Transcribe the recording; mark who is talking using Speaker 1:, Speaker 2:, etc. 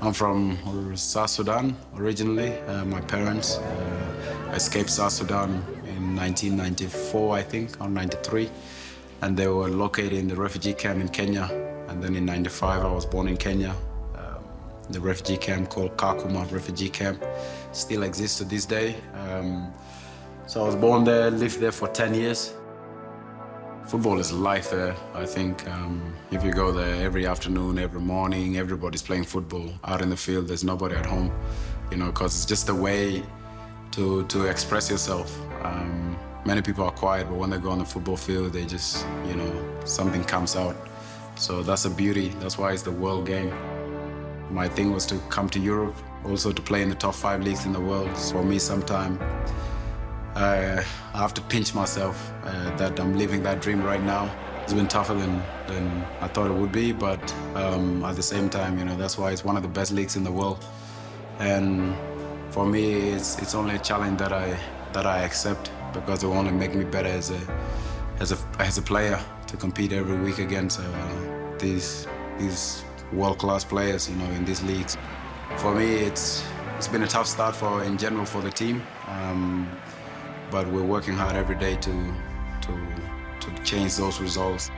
Speaker 1: I'm from South Sudan originally. Uh, my parents uh, escaped South Sudan in 1994, I think, or 93. And they were located in the refugee camp in Kenya. And then in 95, I was born in Kenya. Um, the refugee camp called Kakuma Refugee Camp still exists to this day. Um, so I was born there, lived there for 10 years. Football is life there. I think um, if you go there every afternoon, every morning, everybody's playing football out in the field. There's nobody at home, you know, because it's just a way to to express yourself. Um, many people are quiet, but when they go on the football field, they just, you know, something comes out. So that's a beauty. That's why it's the world game. My thing was to come to Europe, also to play in the top five leagues in the world. For me, sometime I, have to pinch myself uh, that I'm living that dream right now. It's been tougher than, than I thought it would be, but um, at the same time, you know, that's why it's one of the best leagues in the world. And for me, it's, it's only a challenge that I, that I accept because it will only make me better as a, as a, as a player to compete every week against uh, these, these world-class players, you know, in these leagues. For me, it's, it's been a tough start for, in general for the team. Um, but we're working hard every day to, to, to change those results.